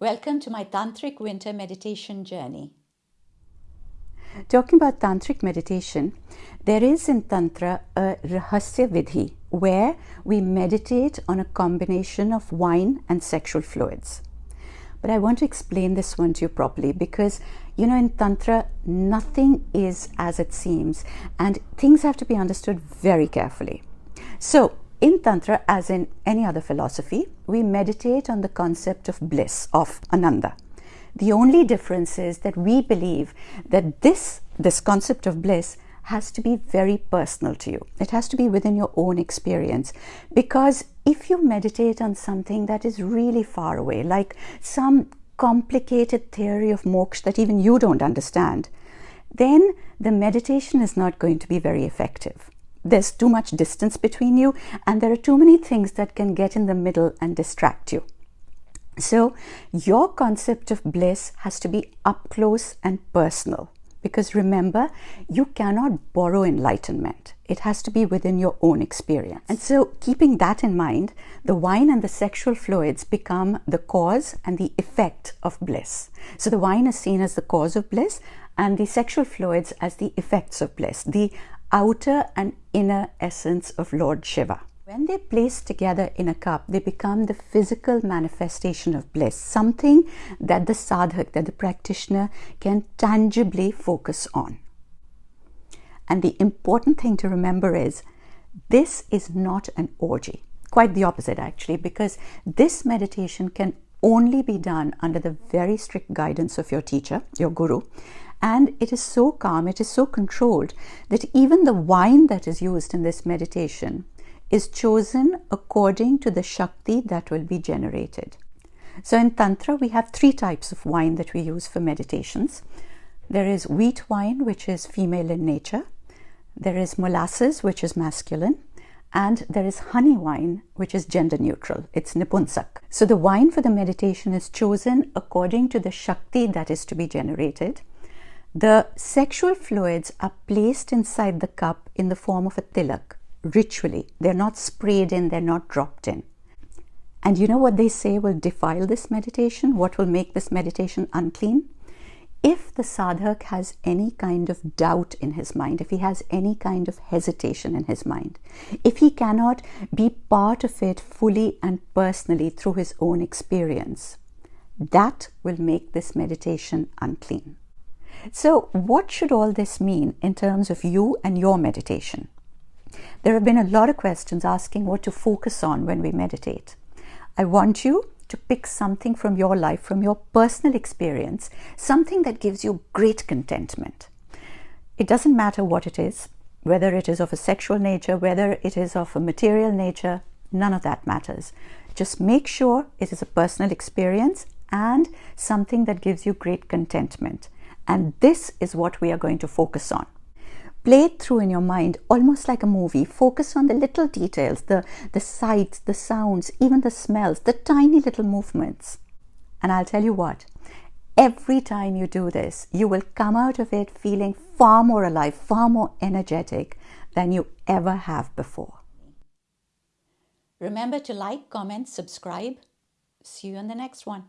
Welcome to my Tantric winter meditation journey. Talking about Tantric meditation, there is in Tantra a Rahasya Vidhi where we meditate on a combination of wine and sexual fluids. But I want to explain this one to you properly because, you know, in Tantra, nothing is as it seems and things have to be understood very carefully. So, in Tantra, as in any other philosophy, we meditate on the concept of bliss, of Ananda. The only difference is that we believe that this, this concept of bliss has to be very personal to you. It has to be within your own experience. Because if you meditate on something that is really far away, like some complicated theory of moksha that even you don't understand, then the meditation is not going to be very effective there's too much distance between you and there are too many things that can get in the middle and distract you. So your concept of bliss has to be up close and personal because remember, you cannot borrow enlightenment. It has to be within your own experience. And so, keeping that in mind, the wine and the sexual fluids become the cause and the effect of bliss. So, the wine is seen as the cause of bliss, and the sexual fluids as the effects of bliss, the outer and inner essence of Lord Shiva. When they're placed together in a cup, they become the physical manifestation of bliss, something that the sadhak, that the practitioner can tangibly focus on. And the important thing to remember is this is not an orgy. Quite the opposite, actually, because this meditation can only be done under the very strict guidance of your teacher, your guru, and it is so calm, it is so controlled that even the wine that is used in this meditation is chosen according to the Shakti that will be generated. So in Tantra, we have three types of wine that we use for meditations. There is wheat wine, which is female in nature. There is molasses, which is masculine. And there is honey wine, which is gender neutral. It's Nipunsak. So the wine for the meditation is chosen according to the Shakti that is to be generated. The sexual fluids are placed inside the cup in the form of a tilak, ritually. They're not sprayed in, they're not dropped in. And you know what they say will defile this meditation? What will make this meditation unclean? If the sadhak has any kind of doubt in his mind, if he has any kind of hesitation in his mind, if he cannot be part of it fully and personally through his own experience, that will make this meditation unclean. So, what should all this mean in terms of you and your meditation? There have been a lot of questions asking what to focus on when we meditate. I want you to pick something from your life, from your personal experience, something that gives you great contentment. It doesn't matter what it is, whether it is of a sexual nature, whether it is of a material nature, none of that matters. Just make sure it is a personal experience and something that gives you great contentment. And this is what we are going to focus on. Play it through in your mind almost like a movie. Focus on the little details, the, the sights, the sounds, even the smells, the tiny little movements. And I'll tell you what, every time you do this, you will come out of it feeling far more alive, far more energetic than you ever have before. Remember to like, comment, subscribe. See you in the next one.